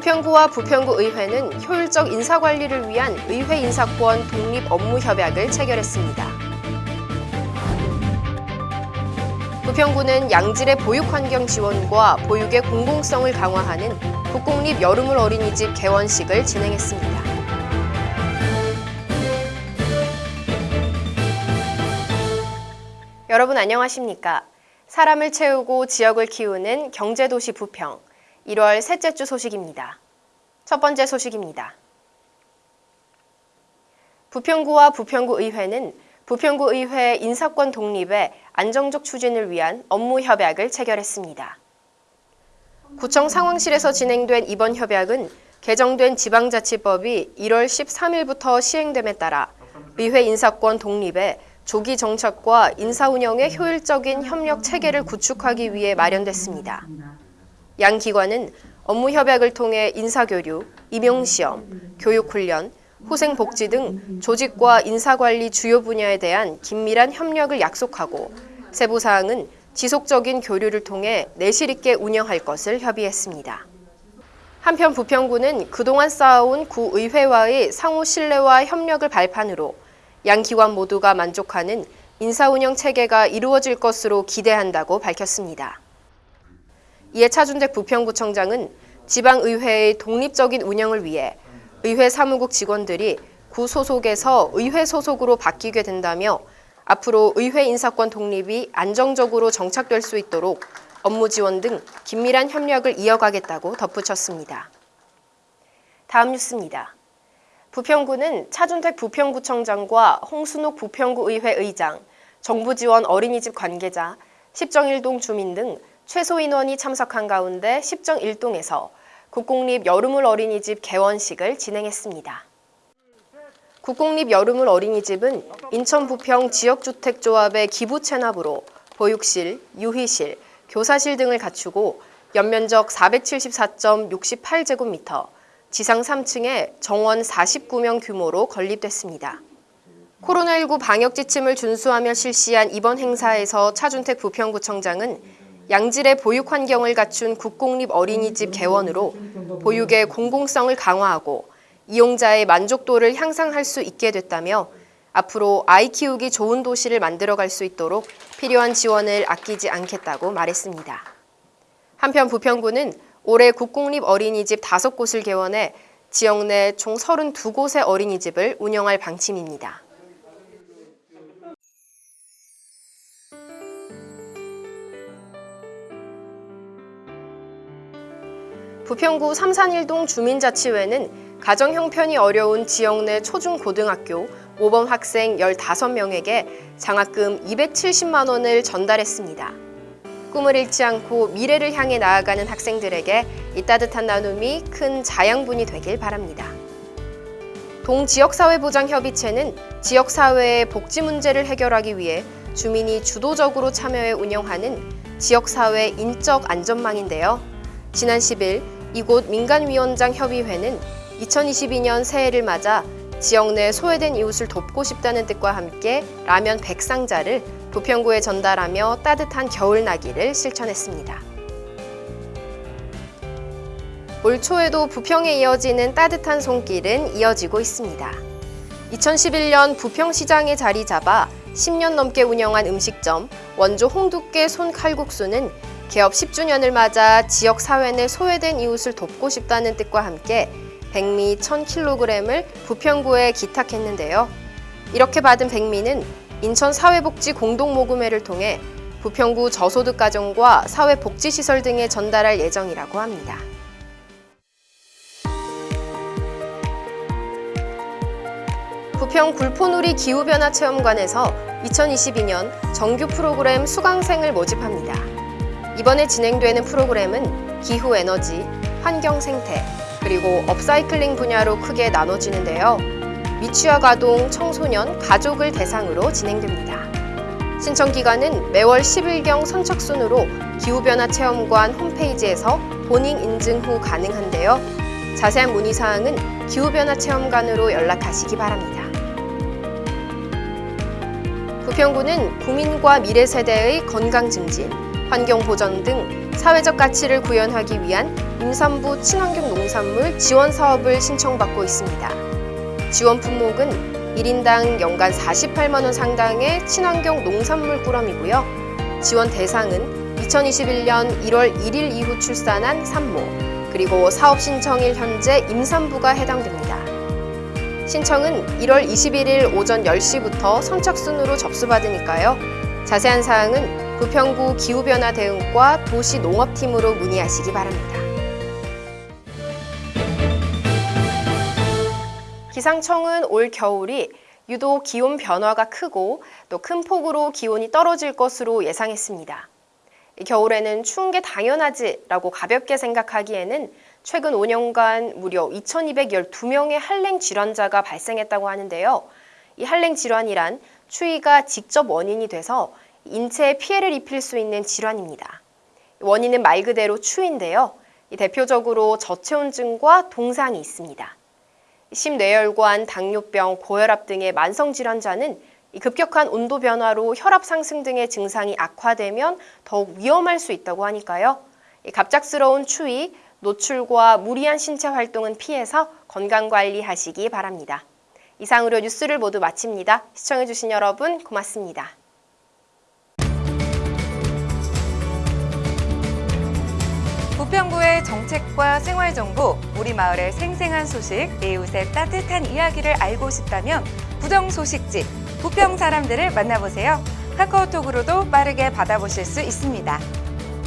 부평구와 부평구 의회는 효율적 인사관리를 위한 의회 인사권 독립 업무 협약을 체결했습니다. 부평구는 양질의 보육 환경 지원과 보육의 공공성을 강화하는 국공립 여름을 어린이집 개원식을 진행했습니다. 여러분 안녕하십니까? 사람을 채우고 지역을 키우는 경제도시 부평 1월 셋째 주 소식입니다. 첫 번째 소식입니다. 부평구와 부평구 의회는 부평구 의회 인사권 독립의 안정적 추진을 위한 업무 협약을 체결했습니다. 구청 상황실에서 진행된 이번 협약은 개정된 지방자치법이 1월 13일부터 시행됨에 따라 의회 인사권 독립에 조기 정착과 인사 운영의 효율적인 협력 체계를 구축하기 위해 마련됐습니다. 양 기관은 업무 협약을 통해 인사교류, 임용시험, 교육훈련, 후생복지 등 조직과 인사관리 주요 분야에 대한 긴밀한 협력을 약속하고 세부 사항은 지속적인 교류를 통해 내실 있게 운영할 것을 협의했습니다. 한편 부평구는 그동안 쌓아온 구의회와의 상호 신뢰와 협력을 발판으로 양 기관 모두가 만족하는 인사운영 체계가 이루어질 것으로 기대한다고 밝혔습니다. 이에 차준택 부평구청장은 지방의회의 독립적인 운영을 위해 의회 사무국 직원들이 구 소속에서 의회 소속으로 바뀌게 된다며 앞으로 의회 인사권 독립이 안정적으로 정착될 수 있도록 업무 지원 등 긴밀한 협력을 이어가겠다고 덧붙였습니다. 다음 뉴스입니다. 부평구는 차준택 부평구청장과 홍순옥 부평구 의회 의장, 정부 지원 어린이집 관계자, 10정 1동 주민 등 최소 인원이 참석한 가운데 10정 1동에서 국공립 여름을 어린이집 개원식을 진행했습니다. 국공립 여름을 어린이집은 인천 부평 지역주택조합의 기부 체납으로 보육실, 유희실, 교사실 등을 갖추고 연면적 474.68제곱미터, 지상 3층에 정원 49명 규모로 건립됐습니다. 코로나19 방역 지침을 준수하며 실시한 이번 행사에서 차준택 부평구청장은 양질의 보육 환경을 갖춘 국공립 어린이집 개원으로 보육의 공공성을 강화하고 이용자의 만족도를 향상할 수 있게 됐다며 앞으로 아이 키우기 좋은 도시를 만들어갈 수 있도록 필요한 지원을 아끼지 않겠다고 말했습니다. 한편 부평구는 올해 국공립 어린이집 5곳을 개원해 지역 내 총 32곳의 어린이집을 운영할 방침입니다. 부평구 삼산일동 주민자치회는 가정 형편이 어려운 지역 내 초중고등학교 모범 학생 15명에게 장학금 270만 원을 전달했습니다. 꿈을 잃지 않고 미래를 향해 나아가는 학생들에게 이 따뜻한 나눔이 큰 자양분이 되길 바랍니다. 동지역사회보장협의체는 지역사회의 복지 문제를 해결하기 위해 주민이 주도적으로 참여해 운영하는 지역사회 인적 안전망인데요. 지난 10일 이곳 민간위원장 협의회는 2022년 새해를 맞아 지역 내 소외된 이웃을 돕고 싶다는 뜻과 함께 라면 100상자를 부평구에 전달하며 따뜻한 겨울나기를 실천했습니다. 올 초에도 부평에 이어지는 따뜻한 손길은 이어지고 있습니다. 2011년 부평시장에 자리 잡아 10년 넘게 운영한 음식점 원조 홍두깨 손칼국수는 개업 10주년을 맞아 지역 사회 내 소외된 이웃을 돕고 싶다는 뜻과 함께 백미 1000kg을 부평구에 기탁했는데요. 이렇게 받은 백미는 인천사회복지 공동모금회를 통해 부평구 저소득 가정과 사회복지시설 등에 전달할 예정이라고 합니다. 부평 굴포누리 기후변화 체험관에서 2022년 정규 프로그램 수강생을 모집합니다. 이번에 진행되는 프로그램은 기후에너지, 환경생태, 그리고 업사이클링 분야로 크게 나눠지는데요. 미취학 아동, 청소년, 가족을 대상으로 진행됩니다. 신청 기간은 매월 10일경 선착순으로 기후변화 체험관 홈페이지에서 본인 인증 후 가능한데요. 자세한 문의사항은 기후변화 체험관으로 연락하시기 바랍니다. 부평구는 국민과 미래 세대의 건강 증진, 환경 보전 등 사회적 가치를 구현하기 위한 임산부 친환경 농산물 지원 사업을 신청받고 있습니다. 지원 품목은 1인당 연간 48만 원 상당의 친환경 농산물 꾸러미고요. 지원 대상은 2021년 1월 1일 이후 출산한 산모, 그리고 사업 신청일 현재 임산부가 해당됩니다. 신청은 1월 21일 오전 10시부터 선착순으로 접수받으니까요. 자세한 사항은 부평구 기후변화 대응과 도시농업팀으로 문의하시기 바랍니다. 기상청은 올 겨울이 유독 기온 변화가 크고 또 큰 폭으로 기온이 떨어질 것으로 예상했습니다. 이 겨울에는 추운 게 당연하지 라고 가볍게 생각하기에는 최근 5년간 무려 2,212명의 한랭 질환자가 발생했다고 하는데요. 이 한랭 질환이란 추위가 직접 원인이 돼서 인체에 피해를 입힐 수 있는 질환입니다. 원인은 말 그대로 추위인데요. 이 대표적으로 저체온증과 동상이 있습니다. 심뇌혈관, 당뇨병, 고혈압 등의 만성 질환자는 이 급격한 온도 변화로 혈압 상승 등의 증상이 악화되면 더욱 위험할 수 있다고 하니까요. 이 갑작스러운 추위, 노출과 무리한 신체 활동은 피해서 건강 관리하시기 바랍니다. 이상으로 뉴스를 모두 마칩니다. 시청해주신 여러분 고맙습니다. 부평구의 정책과 생활 정보, 우리 마을의 생생한 소식, 이웃의 따뜻한 이야기를 알고 싶다면 부정 소식지 부평 사람들을 만나보세요. 카카오톡으로도 빠르게 받아보실 수 있습니다.